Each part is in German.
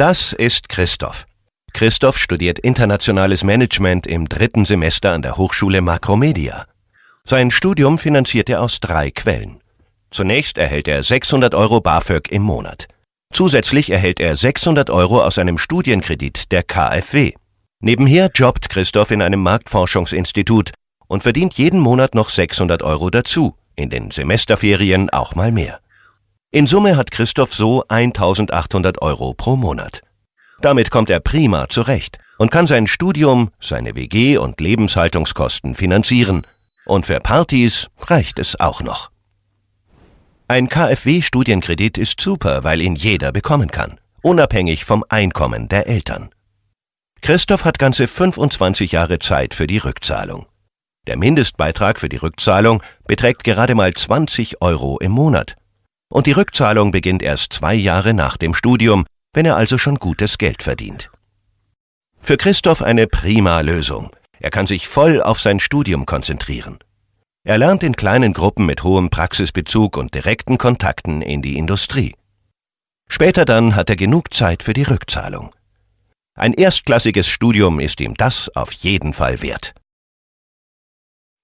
Das ist Christoph. Christoph studiert internationales Management im dritten Semester an der Hochschule Makromedia. Sein Studium finanziert er aus drei Quellen. Zunächst erhält er 600 Euro BAföG im Monat. Zusätzlich erhält er 600 Euro aus einem Studienkredit der KfW. Nebenher jobbt Christoph in einem Marktforschungsinstitut und verdient jeden Monat noch 600 Euro dazu, in den Semesterferien auch mal mehr. In Summe hat Christoph so 1800 Euro pro Monat. Damit kommt er prima zurecht und kann sein Studium, seine WG und Lebenshaltungskosten finanzieren. Und für Partys reicht es auch noch. Ein KfW-Studienkredit ist super, weil ihn jeder bekommen kann, unabhängig vom Einkommen der Eltern. Christoph hat ganze 25 Jahre Zeit für die Rückzahlung. Der Mindestbeitrag für die Rückzahlung beträgt gerade mal 20 Euro im Monat. Und die Rückzahlung beginnt erst zwei Jahre nach dem Studium, wenn er also schon gutes Geld verdient. Für Christoph eine prima Lösung. Er kann sich voll auf sein Studium konzentrieren. Er lernt in kleinen Gruppen mit hohem Praxisbezug und direkten Kontakten in die Industrie. Später dann hat er genug Zeit für die Rückzahlung. Ein erstklassiges Studium ist ihm das auf jeden Fall wert.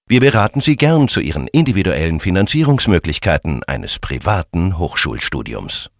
Wir beraten Sie gern zu Ihren individuellen Finanzierungsmöglichkeiten eines privaten Hochschulstudiums.